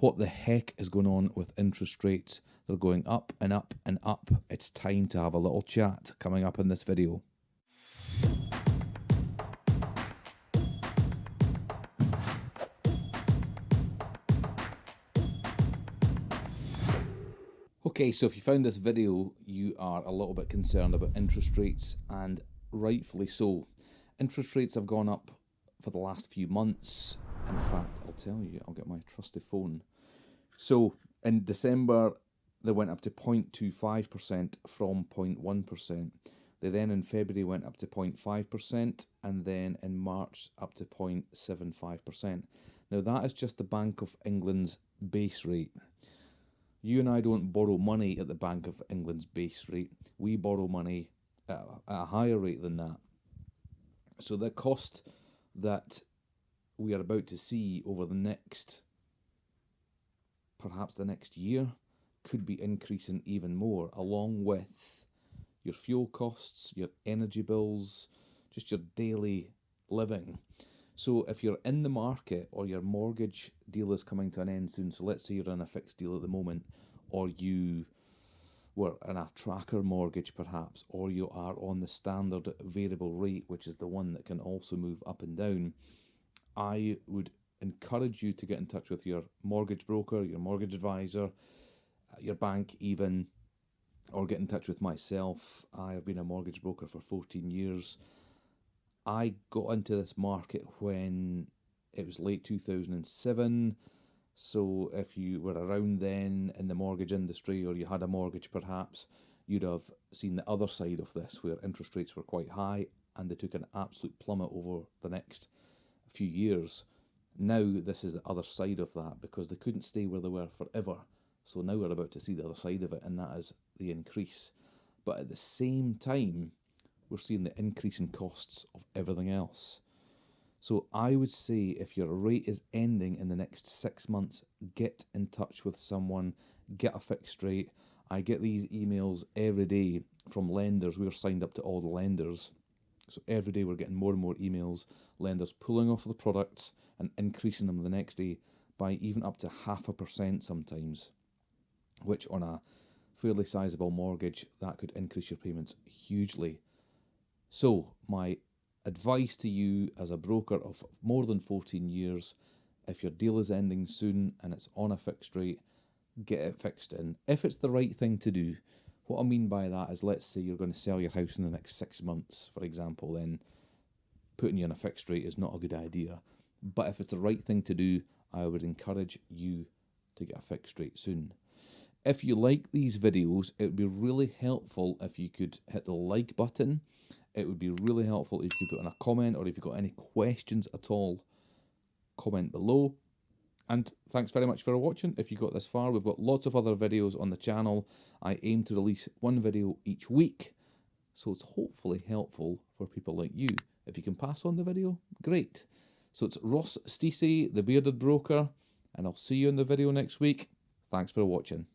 What the heck is going on with interest rates? They're going up and up and up. It's time to have a little chat coming up in this video. Okay, so if you found this video, you are a little bit concerned about interest rates, and rightfully so. Interest rates have gone up for the last few months. In fact, tell you, I'll get my trusty phone. So in December, they went up to 0.25% from 0.1%. They then in February went up to 0.5% and then in March up to 0.75%. Now that is just the Bank of England's base rate. You and I don't borrow money at the Bank of England's base rate. We borrow money at a higher rate than that. So the cost that we are about to see over the next, perhaps the next year, could be increasing even more, along with your fuel costs, your energy bills, just your daily living. So if you're in the market or your mortgage deal is coming to an end soon, so let's say you're in a fixed deal at the moment, or you were in a tracker mortgage perhaps, or you are on the standard variable rate, which is the one that can also move up and down, I would encourage you to get in touch with your mortgage broker, your mortgage advisor, uh, your bank even, or get in touch with myself. I have been a mortgage broker for 14 years. I got into this market when it was late 2007 so if you were around then in the mortgage industry or you had a mortgage perhaps, you'd have seen the other side of this where interest rates were quite high and they took an absolute plummet over the next few years. Now this is the other side of that because they couldn't stay where they were forever. So now we're about to see the other side of it and that is the increase. But at the same time, we're seeing the increase in costs of everything else. So I would say if your rate is ending in the next six months, get in touch with someone, get a fixed rate. I get these emails every day from lenders. We're signed up to all the lenders. So every day we're getting more and more emails, lenders pulling off the products and increasing them the next day by even up to half a percent sometimes, which on a fairly sizable mortgage, that could increase your payments hugely. So my advice to you as a broker of more than 14 years if your deal is ending soon and it's on a fixed rate, get it fixed in. If it's the right thing to do, what I mean by that is let's say you're going to sell your house in the next six months, for example, then putting you on a fixed rate is not a good idea. But if it's the right thing to do, I would encourage you to get a fixed rate soon. If you like these videos, it would be really helpful if you could hit the like button it would be really helpful if you could put in a comment or if you've got any questions at all, comment below. And thanks very much for watching. If you got this far, we've got lots of other videos on the channel. I aim to release one video each week, so it's hopefully helpful for people like you. If you can pass on the video, great. So it's Ross Stacey, the Bearded Broker, and I'll see you in the video next week. Thanks for watching.